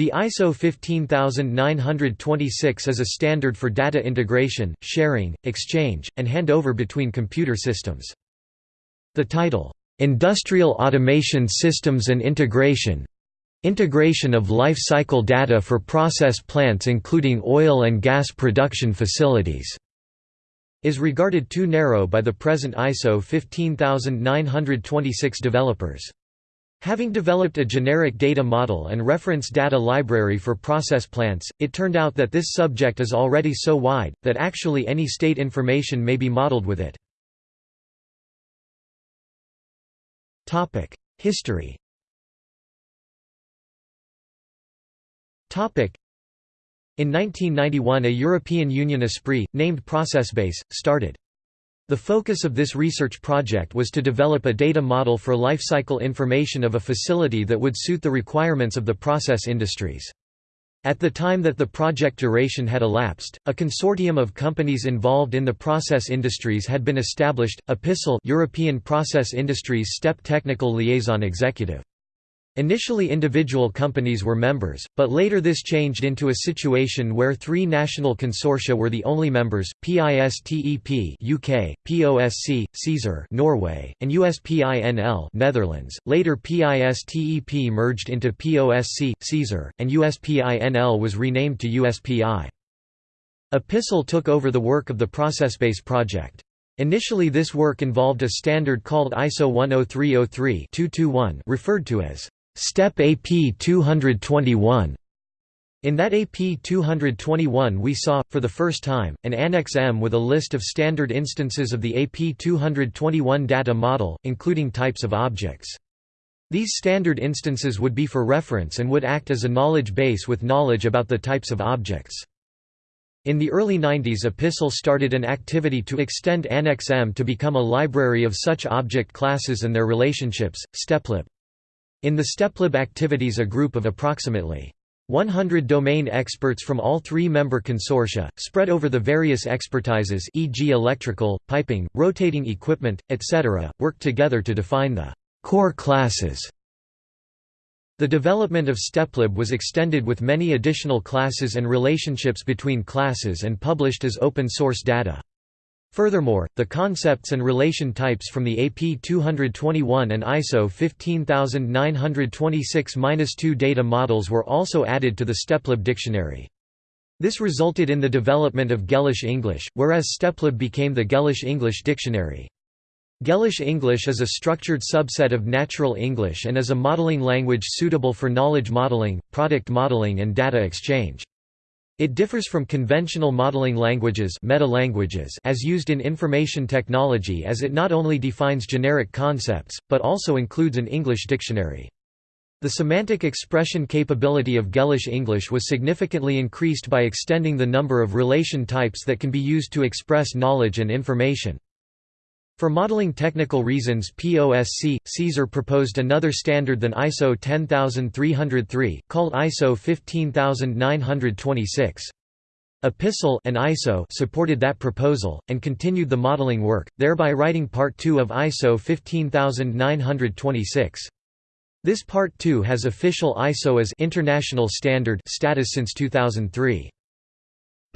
The ISO 15926 is a standard for data integration, sharing, exchange, and handover between computer systems. The title, "'Industrial Automation Systems and Integration' Integration of life cycle data for process plants including oil and gas production facilities is regarded too narrow by the present ISO 15926 developers. Having developed a generic data model and reference data library for process plants, it turned out that this subject is already so wide, that actually any state information may be modeled with it. History In 1991 a European Union esprit, named ProcessBase, started. The focus of this research project was to develop a data model for lifecycle information of a facility that would suit the requirements of the process industries. At the time that the project duration had elapsed, a consortium of companies involved in the process industries had been established, EPISTLE European Process Industries STEP Technical Liaison Executive. Initially individual companies were members, but later this changed into a situation where three national consortia were the only members, PISTEP UK, POSC, Caesar Norway, and USPI-NL Netherlands. Later PISTEP merged into POSC, Caesar, and USPI-NL was renamed to USPI. Epistle took over the work of the ProcessBase project. Initially this work involved a standard called ISO 10303-221 referred to as STEP AP 221. In that AP 221 we saw, for the first time, an Annex M with a list of standard instances of the AP 221 data model, including types of objects. These standard instances would be for reference and would act as a knowledge base with knowledge about the types of objects. In the early 90s Epistle started an activity to extend Annex M to become a library of such object classes and their relationships, STEPLib. In the STEPLib activities a group of approximately 100 domain experts from all three member consortia, spread over the various expertises e.g. electrical, piping, rotating equipment, etc., worked together to define the core classes. The development of STEPLib was extended with many additional classes and relationships between classes and published as open-source data. Furthermore, the concepts and relation types from the AP 221 and ISO 15926-2 data models were also added to the STEPLib dictionary. This resulted in the development of Gellish English, whereas STEPLib became the Gellish English Dictionary. Gellish English is a structured subset of Natural English and is a modeling language suitable for knowledge modeling, product modeling and data exchange. It differs from conventional modeling languages meta-languages as used in information technology as it not only defines generic concepts, but also includes an English dictionary. The semantic expression capability of Gellish English was significantly increased by extending the number of relation types that can be used to express knowledge and information. For modeling technical reasons POSC, Caesar proposed another standard than ISO 10303, called ISO 15926. Epistle and ISO supported that proposal, and continued the modeling work, thereby writing Part 2 of ISO 15926. This Part 2 has official ISO as international standard status since 2003.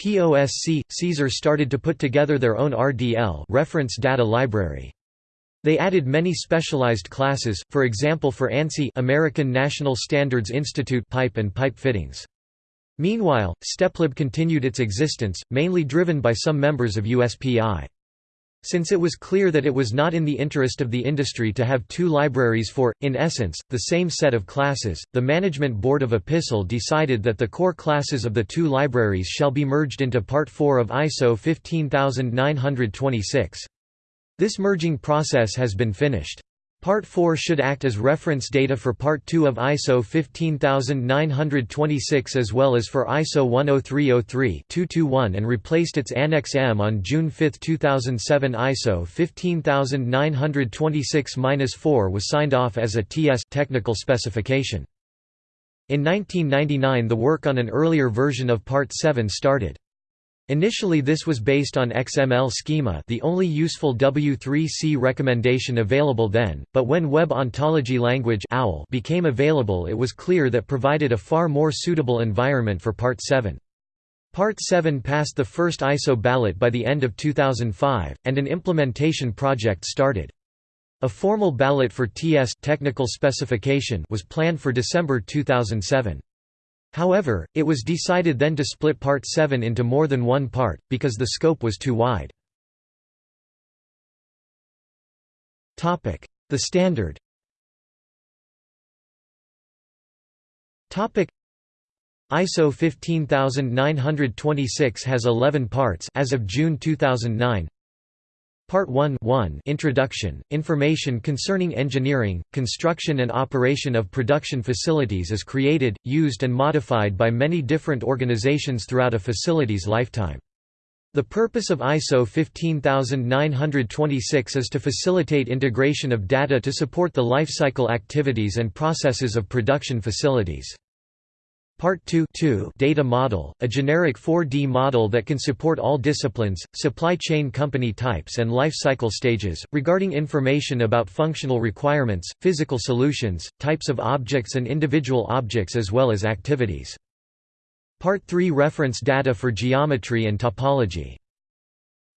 POSC, Caesar started to put together their own RDL reference data library. They added many specialized classes, for example for ANSI American National Standards Institute pipe and pipe fittings. Meanwhile, STEPLib continued its existence, mainly driven by some members of USPI. Since it was clear that it was not in the interest of the industry to have two libraries for, in essence, the same set of classes, the management board of EPISTLE decided that the core classes of the two libraries shall be merged into Part 4 of ISO 15926. This merging process has been finished. Part 4 should act as reference data for Part 2 of ISO 15926 as well as for ISO 10303-221 and replaced its Annex M on June 5, 2007 ISO 15926-4 was signed off as a TS technical specification. In 1999 the work on an earlier version of Part 7 started. Initially this was based on XML schema the only useful W3C recommendation available then, but when Web Ontology Language OWL became available it was clear that provided a far more suitable environment for Part 7. Part 7 passed the first ISO ballot by the end of 2005, and an implementation project started. A formal ballot for TS technical specification was planned for December 2007. However, it was decided then to split Part 7 into more than one part, because the scope was too wide. The standard ISO 15926 has 11 parts as of June 2009 Part 1 1 Introduction, information concerning engineering, construction and operation of production facilities is created, used and modified by many different organizations throughout a facility's lifetime. The purpose of ISO 15926 is to facilitate integration of data to support the lifecycle activities and processes of production facilities. Part 2, 2 Data Model, a generic 4D model that can support all disciplines, supply chain company types and life cycle stages, regarding information about functional requirements, physical solutions, types of objects and individual objects as well as activities. Part 3 Reference data for geometry and topology.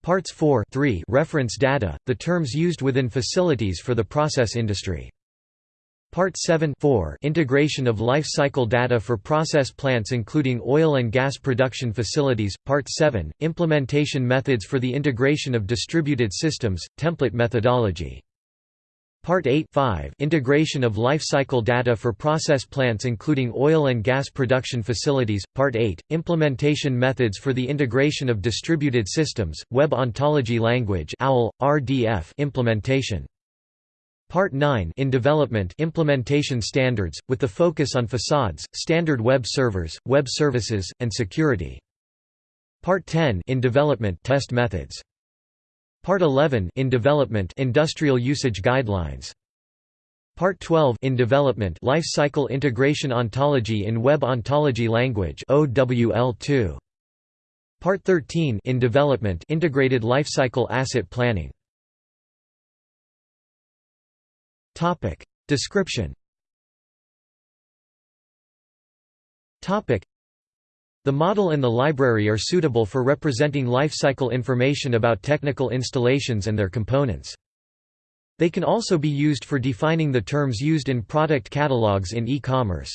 Parts 4 3 Reference data, the terms used within facilities for the process industry. Part 7 4 Integration of life cycle data for process plants including oil and gas production facilities. Part 7 Implementation methods for the integration of distributed systems, template methodology. Part 8 5 Integration of life cycle data for process plants including oil and gas production facilities. Part 8 Implementation methods for the integration of distributed systems Web Ontology Language OWL RDF implementation Part 9 in development implementation standards, with the focus on facades, standard web servers, web services, and security. Part 10 in development test methods. Part 11 in development industrial usage guidelines. Part 12 in development life cycle integration ontology in web ontology language OWL2. Part 13 in development integrated lifecycle asset planning. Topic. Description Topic. The model and the library are suitable for representing lifecycle information about technical installations and their components. They can also be used for defining the terms used in product catalogs in e-commerce.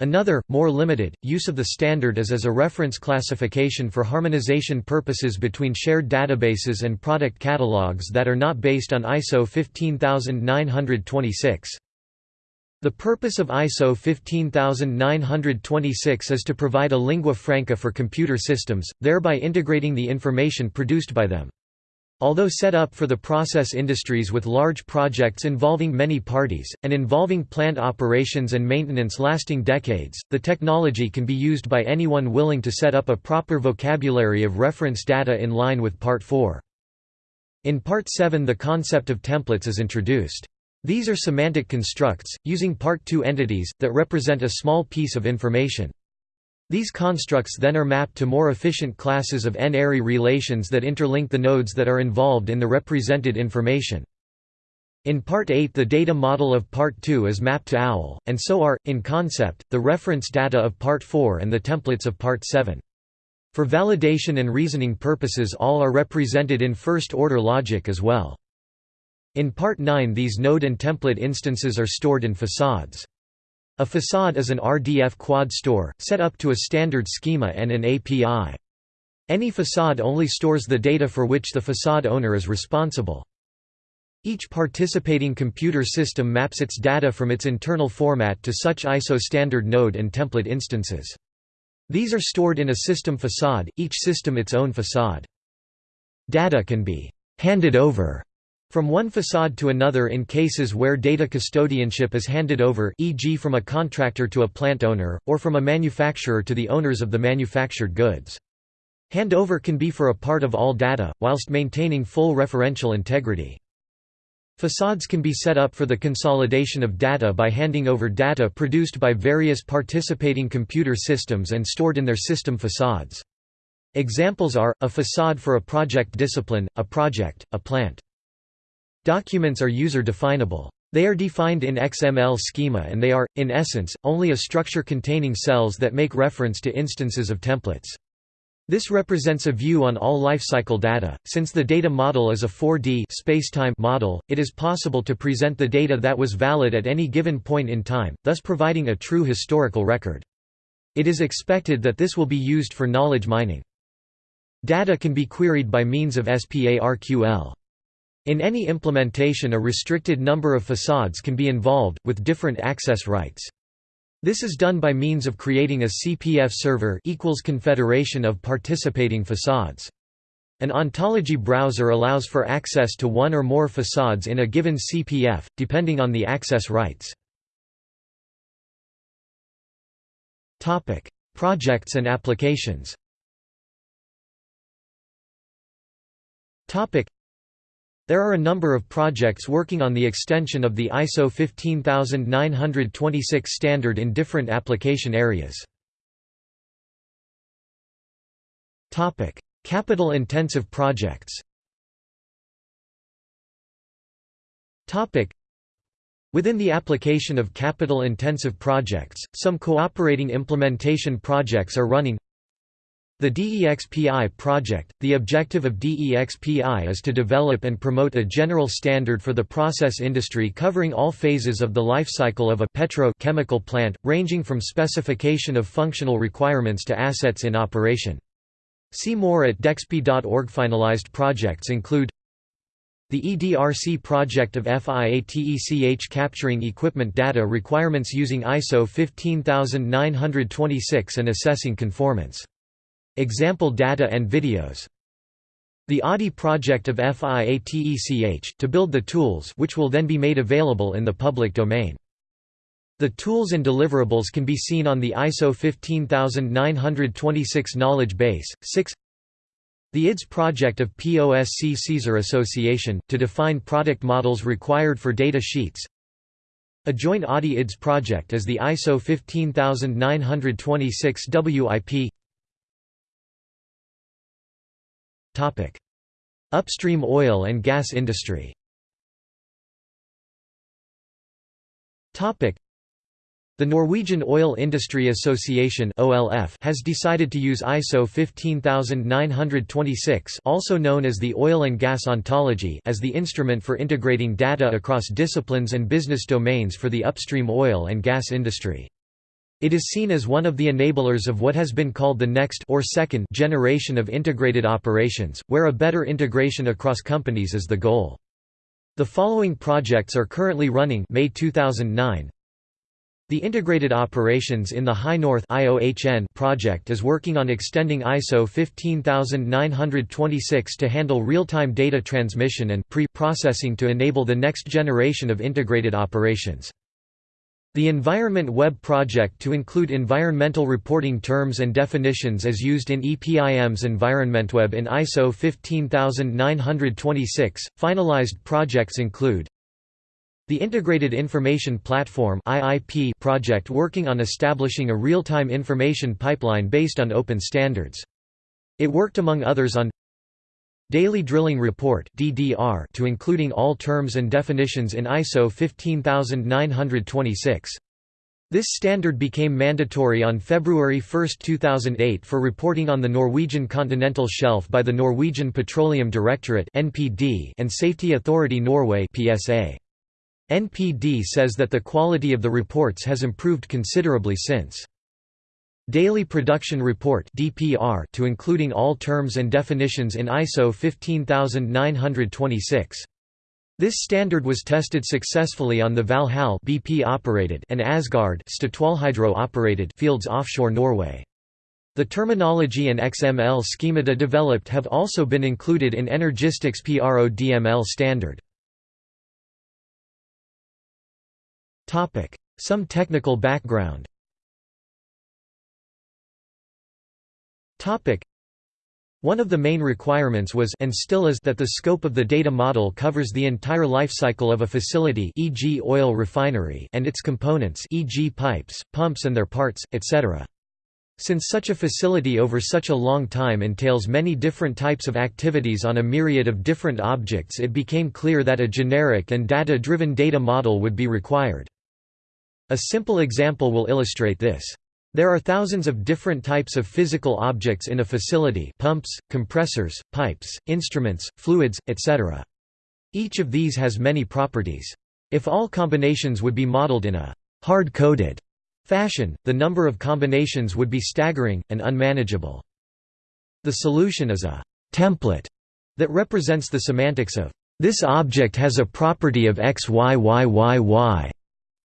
Another, more limited, use of the standard is as a reference classification for harmonization purposes between shared databases and product catalogs that are not based on ISO 15926. The purpose of ISO 15926 is to provide a lingua franca for computer systems, thereby integrating the information produced by them. Although set up for the process industries with large projects involving many parties, and involving plant operations and maintenance lasting decades, the technology can be used by anyone willing to set up a proper vocabulary of reference data in line with Part 4. In Part 7 the concept of templates is introduced. These are semantic constructs, using Part 2 entities, that represent a small piece of information. These constructs then are mapped to more efficient classes of n-ary relations that interlink the nodes that are involved in the represented information. In Part 8 the data model of Part 2 is mapped to OWL, and so are, in concept, the reference data of Part 4 and the templates of Part 7. For validation and reasoning purposes all are represented in first-order logic as well. In Part 9 these node and template instances are stored in facades. A facade is an RDF quad store, set up to a standard schema and an API. Any facade only stores the data for which the facade owner is responsible. Each participating computer system maps its data from its internal format to such ISO standard node and template instances. These are stored in a system facade, each system its own facade. Data can be «handed over» From one facade to another in cases where data custodianship is handed over e.g. from a contractor to a plant owner, or from a manufacturer to the owners of the manufactured goods. Handover can be for a part of all data, whilst maintaining full referential integrity. Facades can be set up for the consolidation of data by handing over data produced by various participating computer systems and stored in their system facades. Examples are, a facade for a project discipline, a project, a plant. Documents are user-definable. They are defined in XML schema and they are, in essence, only a structure containing cells that make reference to instances of templates. This represents a view on all lifecycle data. Since the data model is a 4D spacetime model, it is possible to present the data that was valid at any given point in time, thus providing a true historical record. It is expected that this will be used for knowledge mining. Data can be queried by means of SPARQL. In any implementation a restricted number of facades can be involved, with different access rights. This is done by means of creating a CPF server equals confederation of participating facades. An ontology browser allows for access to one or more facades in a given CPF, depending on the access rights. Projects and applications there are a number of projects working on the extension of the ISO 15926 standard in different application areas. Capital-intensive projects Within the application of capital-intensive projects, some cooperating implementation projects are running the DEXPI project – The objective of DEXPI is to develop and promote a general standard for the process industry covering all phases of the life cycle of a petro-chemical plant, ranging from specification of functional requirements to assets in operation. See more at dexpi.org. Finalized projects include the EDRC project of FIATECH capturing equipment data requirements using ISO 15926 and assessing conformance. Example data and videos. The ADI project of FIATECH to build the tools which will then be made available in the public domain. The tools and deliverables can be seen on the ISO 15926 knowledge base. 6 The IDS project of POSC Caesar Association, to define product models required for data sheets. A joint ADI IDS project is the ISO 15926 WIP Upstream oil and gas industry. The Norwegian Oil Industry Association (OLF) has decided to use ISO 15926 also known as the Oil and Gas Ontology as the instrument for integrating data across disciplines and business domains for the upstream oil and gas industry. It is seen as one of the enablers of what has been called the next or second generation of integrated operations, where a better integration across companies is the goal. The following projects are currently running May 2009. The Integrated Operations in the High North project is working on extending ISO 15926 to handle real-time data transmission and pre-processing to enable the next generation of integrated operations. The Environment Web project to include environmental reporting terms and definitions as used in EPIM's EnvironmentWeb in ISO 15926. Finalized projects include the Integrated Information Platform (IIP) project working on establishing a real-time information pipeline based on open standards. It worked among others on Daily Drilling Report (DDR) to including all terms and definitions in ISO 15926. This standard became mandatory on February 1, 2008 for reporting on the Norwegian continental shelf by the Norwegian Petroleum Directorate (NPD) and Safety Authority Norway (PSA). NPD says that the quality of the reports has improved considerably since. Daily Production Report (DPR) to including all terms and definitions in ISO 15926. This standard was tested successfully on the Valhall BP operated and Asgard Statoilhydro operated fields offshore Norway. The terminology and XML schemata developed have also been included in Energistics PRODML standard. Some technical background One of the main requirements was and still is that the scope of the data model covers the entire lifecycle of a facility e.g. oil refinery and its components e.g. pipes, pumps and their parts, etc. Since such a facility over such a long time entails many different types of activities on a myriad of different objects it became clear that a generic and data-driven data model would be required. A simple example will illustrate this. There are thousands of different types of physical objects in a facility pumps, compressors, pipes, instruments, fluids, etc. Each of these has many properties. If all combinations would be modeled in a hard-coded fashion, the number of combinations would be staggering, and unmanageable. The solution is a «template» that represents the semantics of «this object has a property of x y y y y»,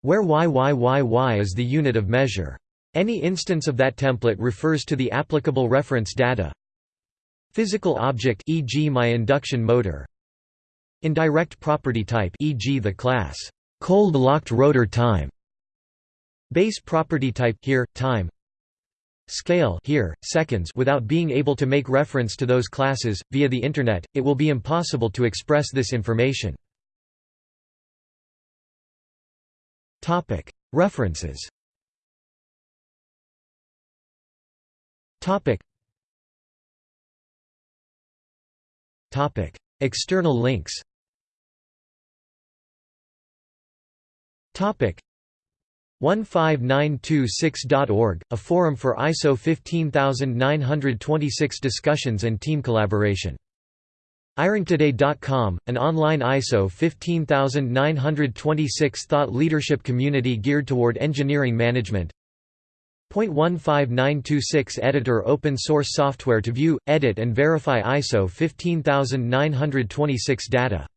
where y y y y is the unit of measure. Any instance of that template refers to the applicable reference data. Physical object e.g. my induction motor. Indirect property type e.g. the class cold locked rotor time. Base property type here time. Scale here seconds without being able to make reference to those classes via the internet it will be impossible to express this information. Topic References Topic Topic External links Topic 15926.org, a forum for ISO 15926 discussions and team collaboration. IRINGtoday.com, an online ISO 15926 thought leadership community geared toward engineering management. .15926 Editor Open source software to view, edit and verify ISO 15926 data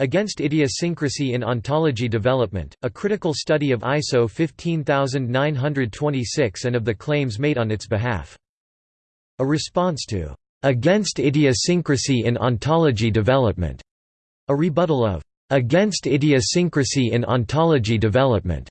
Against Idiosyncrasy in Ontology Development, a critical study of ISO 15926 and of the claims made on its behalf. A response to Against Idiosyncrasy in Ontology Development, a rebuttal of Against Idiosyncrasy in Ontology Development,